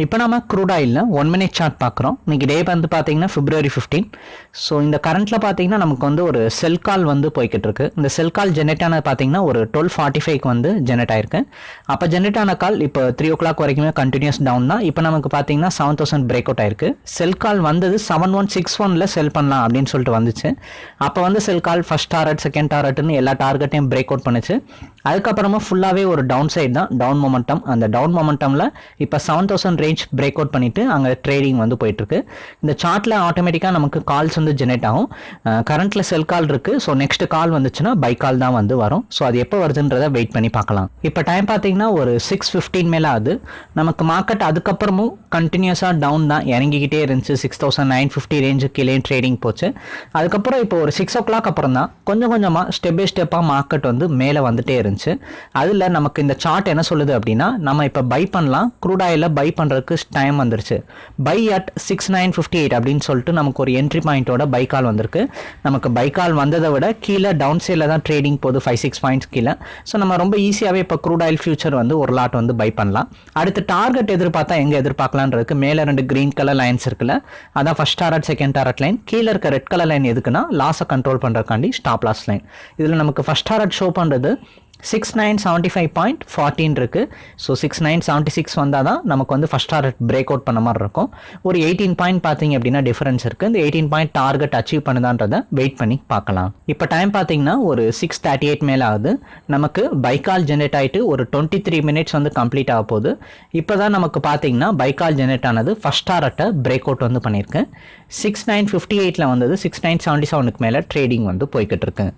இப்போ நம்ம க்ரூட் ஆயிலில் ஒன் மினிட் சார்ட் பார்க்குறோம் இன்னைக்கு டே வந்து பார்த்தீங்கன்னா ஃபிப்ரவரி ஃபிஃப்டீன் ஸோ இந்த கரண்ட்டில் பார்த்தீங்கன்னா நமக்கு வந்து ஒரு செல் கால் வந்து போய்கிட்டு இருக்கு. இந்த செல் கால் ஜெனரேட் ஆனது பார்த்தீங்கன்னா ஒரு டுவெல் ஃபார்ட்டி ஃபைவ்க்கு வந்து ஜெனரேட் ஆயிருக்கு. அப்போ ஜெனரேட் ஆன கால் இப்போ த்ரீ ஓ கிளாக் வரைக்குமே கண்டினியூஸ் டவுன் தான். இப்போ நமக்கு பார்த்தீங்கன்னா செவன் தௌசண்ட் பிரேக் அவுட் ஆயிருக்கு. செல் கால் வந்தது செவன் ஒன் சிக்ஸ் ஒனில் செல் பண்ணலாம் அப்படின்னு சொல்லிட்டு வந்துச்சு. அப்போ வந்து sell call first target second டாரட்னு எல்லா டார்கெட்டையும் பிரேக் அவுட் பண்ணுச்சு. அதுக்கப்புறமா ஃபுல்லாகவே ஒரு டவுன் சைடு தான் டவுன் மொமெண்டம் அந்த டவுன் மொமெண்டமில் இப்போ seven thousand range break out பண்ணிட்டு அங்கே ட்ரேடிங் வந்து போயிட்டுருக்கு. இந்த சார்ட்டில் ஆட்டோமேட்டிக்காக நமக்கு கால்ஸ் வந்து ஜெனரேட் ஆகும். கரண்ட்டில் செல் கால் இருக்குது ஸோ நெக்ஸ்ட் கால் வந்துச்சுன்னா பை கால் தான் வந்து வரும். ஸோ அது எப்போ வருதுன்றதை வெயிட் பண்ணி பார்க்கலாம். இப்போ டைம் பார்த்தீங்கன்னா ஒரு சிக்ஸ் ஃபிஃப்டீன் மேலே ஆகுது. நமக்கு மார்க்கெட் அதுக்கப்புறமும் கண்டினியூஸாக டவுன் தான். இறங்கிக்கிட்டே இருந்துச்சு. Six thousand nine fifty range கீழே ட்ரேடிங் போச்சு. அதுக்கப்புறம் இப்போ ஒரு சிக்ஸ் ஓ கிளாக் அப்புறம் தான் கொஞ்சம் கொஞ்சமாக ஸ்டெப் பை ஸ்டெப்பாக மார்க்கெட் வந்து மேலே வந்துட்டே இருந்துச்சு. அதில் நமக்கு இந்த சார்ட் என்ன சொல்லுது அப்படின்னா நம்ம இப்போ பை பண்ணலாம். க்ரூட் ஆயிலில் பை பண்ணுறதுக்கு டைம் வந்துருச்சு. Buy at six nine fifty eight அப்படின்னு சொல்லிட்டு நமக்கு ஒரு என்ட்ரி பாயிண்ட்டோட பை கால் வந்திருக்கு. நமக்கு பை கால் வந்ததை விட கீழே டவுன் சைடில் தான் ட்ரேடிங் போகுது ஃபைவ் சிக்ஸ் பாயிண்ட்ஸ் கீழே. ஸோ நம்ம ரொம்ப ஈஸியாகவே இப்போ க்ரூட் ஆயில் ஃபியூச்சர் வந்து ஒரு லாட் வந்து பை பண்ணலாம். அடுத்து டார்கெட் எதிர்பார்த்தா எங்கே எதிர்பார்க்கலான்றதுக்கு மேலே ரெண்டு க்ரீன் கலர் லைன்ஸ் இருக்குல்ல அதான் first target second target line கீழே இருக்க ரெட் கலர் லைன் எதுக்குன்னா லாஸை கண்ட்ரோல் பண்ணுறக்காண்டி ஸ்டாப் லாஸ் லைன் இதில் நமக்கு ஃபர்ஸ்ட் டாரட் ஷோ பண்ணுறது six nine seventy five point forty இருக்குது so six nine seventy six வந்தால் தான் நமக்கு வந்து ஃபஸ்ட் டார்கெட் பிரேக் அவுட் பண்ண மாதிரி இருக்கும். ஒரு எயிட்டீன் பாயிண்ட் பார்த்தீங்க அப்படின்னா டிஃபரன்ஸ் இருக்குது இந்த எயிட்டீன் பாயிண்ட் டார்கெட் அச்சீவ் பண்ணுதான்றதை வெயிட் பண்ணி பார்க்கலாம். இப்போ டைம் பார்த்தீங்கன்னா ஒரு சிக்ஸ் தேர்ட்டி எயிட் மேலே ஆகுது. நமக்கு பைக்கால் ஜென்ரேட் ஆகிட்டு ஒரு டுவெண்ட்டி த்ரீ மினிட்ஸ் வந்து கம்ப்ளீட் ஆக போகுது. இப்போ தான் நமக்கு பார்த்தீங்கன்னா பைக்கால் ஜென்ரேட் ஆனது ஃபஸ்ட் டாரட்டை பிரேக் அவுட் வந்து பண்ணியிருக்கேன் சிக்ஸ் நைன் ஃபிஃப்டி எயிட்டில் வந்தது சிக்ஸ் நைன் செவன்ட்டி செவனுக்கு மேலே ட்ரேடிங் வந்து போய்கிட்டு இருக்கு.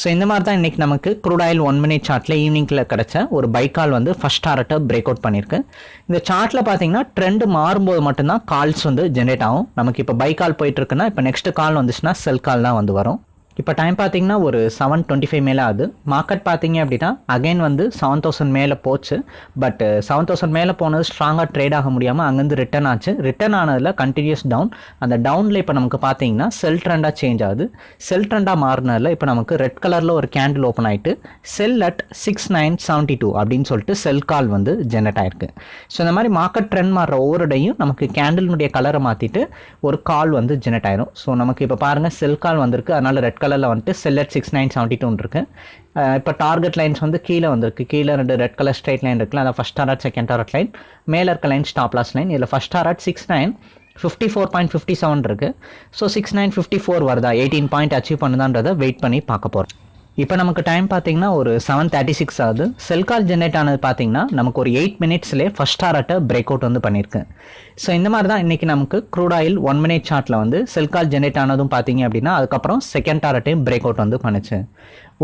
ஸோ இந்த மாதிரி தான் இன்றைக்கி நமக்கு க்ரூட் ஆயில் ஒன் மினிட் சார்ட்டில் ஈவினிங்கில் கிடச்ச ஒரு பைக்கால் வந்து ஃபஸ்ட் டாரட்டை பிரேக் அவுட் பண்ணியிருக்கு இந்த சார்ட்டில் பார்த்தீங்கன்னா ட்ரெண்டு மாறும்போது மட்டும்தான் கால்ஸ் வந்து ஜென்ரேட் ஆகும். நமக்கு இப்போ பைக்கால் போயிட்டு இருக்குன்னா இப்போ நெக்ஸ்ட் கால் வந்துச்சுன்னா செல் கால் தான் வந்து வரும். இப்போ டைம் பார்த்தீங்கன்னா ஒரு செவன் டுவெண்ட்டி ஃபைவ் மேலே ஆகுது. மார்க்கெட் பார்த்தீங்க அப்படின்னா அகைன் வந்து செவன் தௌசண்ட் மேலே போச்சு. பட் செவன் தௌசண்ட் மேலே போனது ஸ்ட்ராங்காக ட்ரேட் ஆக முடியாமல் அங்கேருந்து ரிட்டர்ன் ஆச்சு. ரிட்டர்ன் ஆனதில் கண்டினியூஸ் டவுன் அந்த டவுனில் இப்போ நமக்கு பார்த்தீங்கன்னா செல் ட்ரெண்டாக சேஞ்ச் ஆகுது. செல் ட்ரெண்டாக மாறினதில் இப்போ நமக்கு ரெட் கலரில் ஒரு கேண்டில் ஓப்பன் ஆகிட்டு sell at six nine seventy two அப்படின்னு சொல்லிட்டு செல் கால் வந்து ஜென்ரேட் ஆயிருக்கு. ஸோ இந்த மாதிரி மார்க்கெட் ட்ரெண்ட் மாறுற ஒவ்வொரு டையும் நமக்கு கேண்டிலுடைய கலரை மாற்றிட்டு ஒரு கால் வந்து ஜென்ரேட் ஆயிரும். ஸோ நமக்கு இப்போ பாருங்கள் செல் கால் வந்திருக்கு. அதனால் ரெட் கலரில் வந்துட்டு செல்லட் சிக்ஸ் நைன் செவன்ட்டி டூன்னு இருக்குது இப்போ டார்கெட் லைன்ஸ் வந்து கீழே வந்திருக்கு. கீழே ரெண்டு ரெட் கலர் ஸ்ட்ரைட் லைன் இருக்குல்ல அதான் first target second target line மேலே இருக்க லைன் ஸ்டாப் லாஸ் லைன் இதில் first target six nine fifty four point fifty seven இருக்குது so six nine fifty four வருதா? எயிட்டீன் பாயிண்ட் அச்சீவ் பண்ணுதான்றதை வெயிட் பண்ணி பார்க்க போகிறோம் இப்போ நமக்கு டைம் பார்த்தீங்கன்னா ஒரு செவன் தேர்ட்டி சிக்ஸ் ஆகுது. செல் கால் ஜென்ரேட் ஆனது பார்த்தீங்கன்னா நமக்கு ஒரு எயிட் மினிட்ஸ்லேயே ஃபஸ்ட் டாரட்டை பிரேக் அவுட் வந்து பண்ணியிருக்கு ஸோ இந்த மாதிரி தான் இன்றைக்கி நமக்கு க்ரூட் ஆயில் ஒன் மினிட் சார்ட்டில் வந்து செல் கால் ஜென்ரேட் ஆனதும் பார்த்தீங்க அப்படின்னா அதுக்கப்புறம் செகண்ட் டாரட்டையும் பிரேக் அவுட் வந்து பண்ணுச்சு.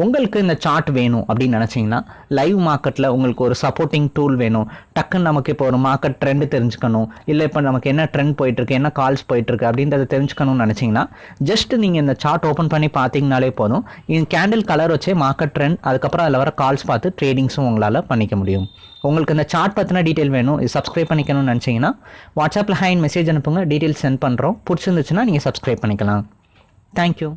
உங்களுக்கு இந்த சார்ட் வேணும் அப்படின்னு நினச்சிங்கன்னா லைவ் மார்க்கெட்டில் உங்களுக்கு ஒரு சப்போர்ட்டிங் டூல் வேணும். டக்குன்னு நமக்கு இப்போ ஒரு மார்க்கெட் ட்ரெண்டு தெரிஞ்சுக்கணும். இல்லை இப்போ நமக்கு என்ன ட்ரெண்ட் போயிட்டுருக்கு என்ன கால்ஸ் போயிட்டுருக்கு அப்படின்றத தெரிஞ்சுக்கணும்னு நினச்சிங்கன்னா ஜஸ்ட் நீங்கள் இந்த சார்ட் ஓப்பன் பண்ணி பார்த்தீங்கனாலே போதும். இந்த கேண்டில் கலர் வச்சே மார்க்கெட் ட்ரெண்ட் அதுக்கப்புறம் அதில் வர கால்ஸ் பார்த்து ட்ரேடிங்ஸும் உங்களால் பண்ணிக்க முடியும். உங்களுக்கு இந்த சார்ட் பற்றின டீட்டெயில் வேணும். இது சப்ஸ்கிரைப் பண்ணிக்கணும்னு நினச்சிங்கன்னா வாட்ஸ்அப்பில் ஹைன் மெசேஜ் அனுப்புங்க. டீட்டெயில் சென்ட் பண்ணுறோம் பிடிச்சிருந்துச்சுன்னா நீங்கள் சப்ஸ்கிரைப் பண்ணிக்கலாம். தேங்க்யூ